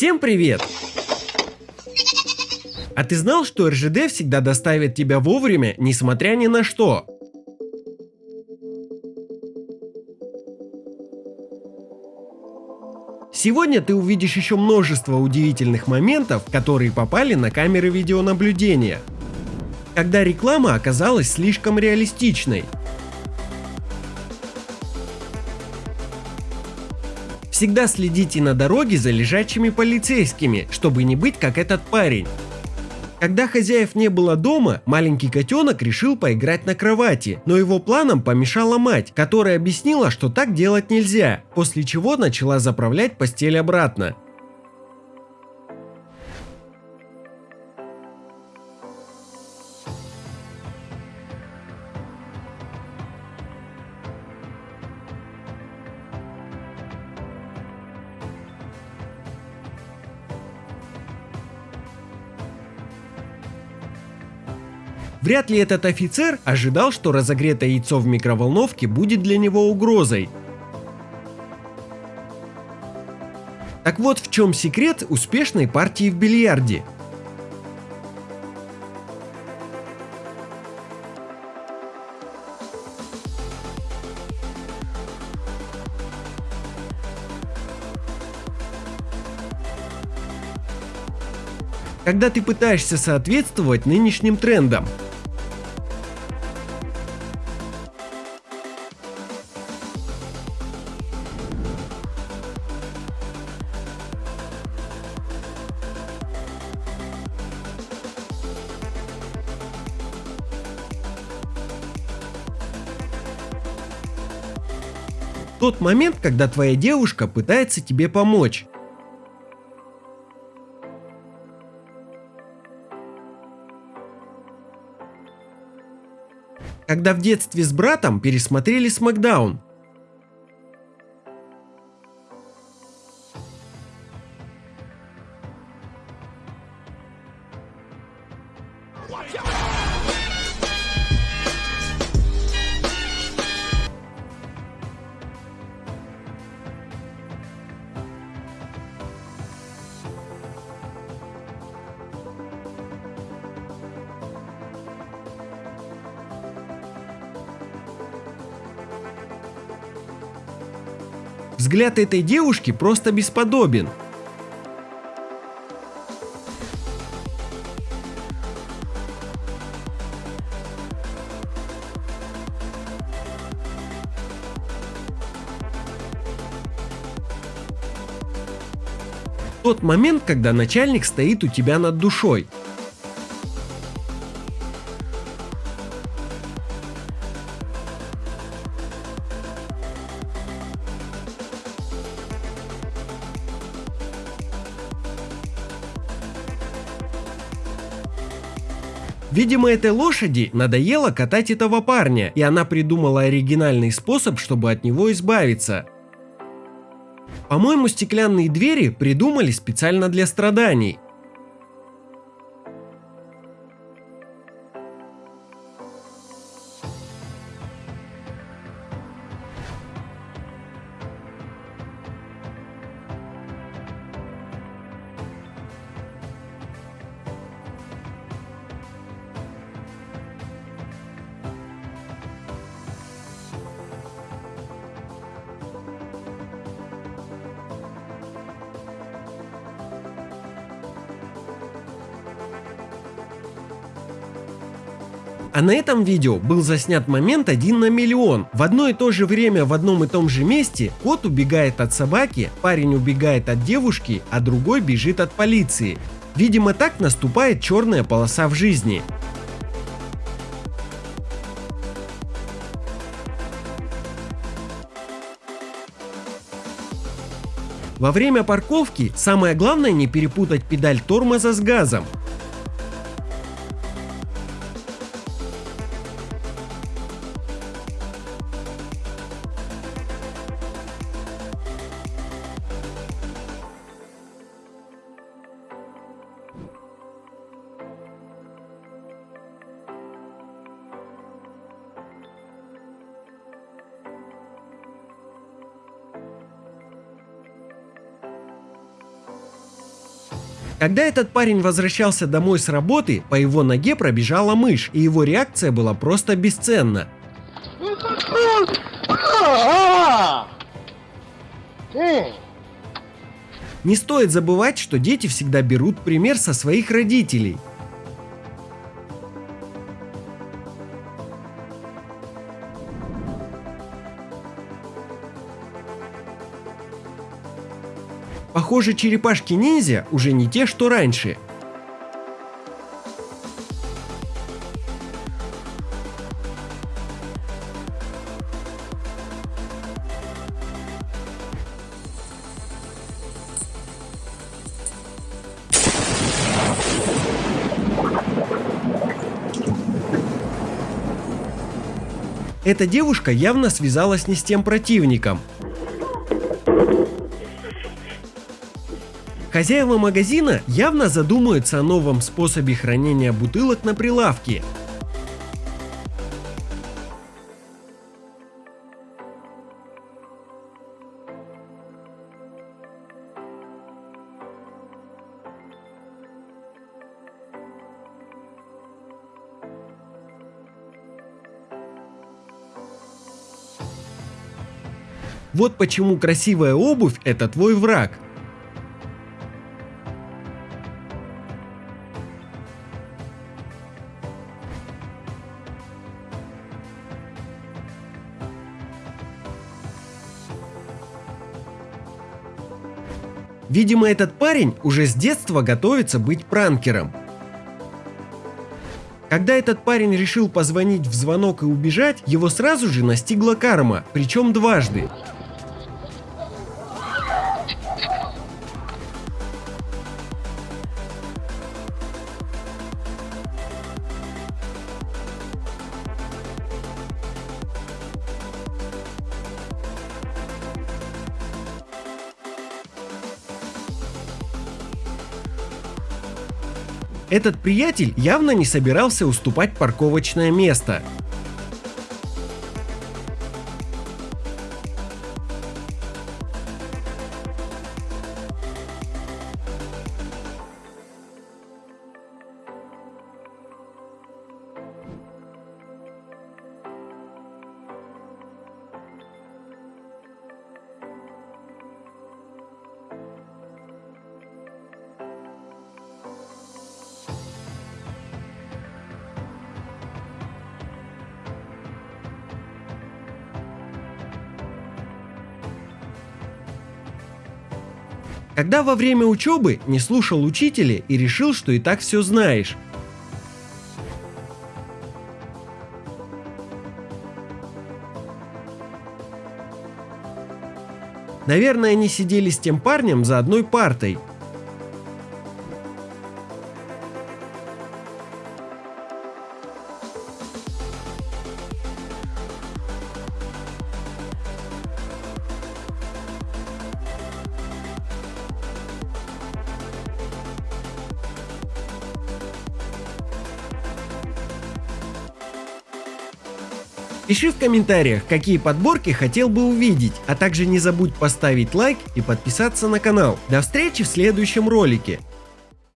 Всем привет! А ты знал, что РЖД всегда доставит тебя вовремя, несмотря ни на что? Сегодня ты увидишь еще множество удивительных моментов, которые попали на камеры видеонаблюдения. Когда реклама оказалась слишком реалистичной. Всегда следите на дороге за лежачими полицейскими, чтобы не быть как этот парень. Когда хозяев не было дома, маленький котенок решил поиграть на кровати, но его планам помешала мать, которая объяснила, что так делать нельзя, после чего начала заправлять постель обратно. Вряд ли этот офицер ожидал, что разогретое яйцо в микроволновке будет для него угрозой. Так вот в чем секрет успешной партии в бильярде. Когда ты пытаешься соответствовать нынешним трендам. Тот момент, когда твоя девушка пытается тебе помочь. Когда в детстве с братом пересмотрели Смакдаун, Взгляд этой девушки просто бесподобен. Тот момент, когда начальник стоит у тебя над душой – Видимо, этой лошади надоело катать этого парня, и она придумала оригинальный способ, чтобы от него избавиться. По-моему, стеклянные двери придумали специально для страданий. А на этом видео был заснят момент один на миллион. В одно и то же время в одном и том же месте кот убегает от собаки, парень убегает от девушки, а другой бежит от полиции. Видимо так наступает черная полоса в жизни. Во время парковки самое главное не перепутать педаль тормоза с газом. Когда этот парень возвращался домой с работы, по его ноге пробежала мышь, и его реакция была просто бесценна. Не стоит забывать, что дети всегда берут пример со своих родителей. Похоже, черепашки-ниндзя уже не те, что раньше. Эта девушка явно связалась не с тем противником. Хозяева магазина явно задумаются о новом способе хранения бутылок на прилавке. Вот почему красивая обувь – это твой враг. Видимо, этот парень уже с детства готовится быть пранкером. Когда этот парень решил позвонить в звонок и убежать, его сразу же настигла карма, причем дважды. Этот приятель явно не собирался уступать парковочное место. Когда во время учебы не слушал учителя и решил, что и так все знаешь. Наверное, они сидели с тем парнем за одной партой, Пиши в комментариях, какие подборки хотел бы увидеть, а также не забудь поставить лайк и подписаться на канал. До встречи в следующем ролике.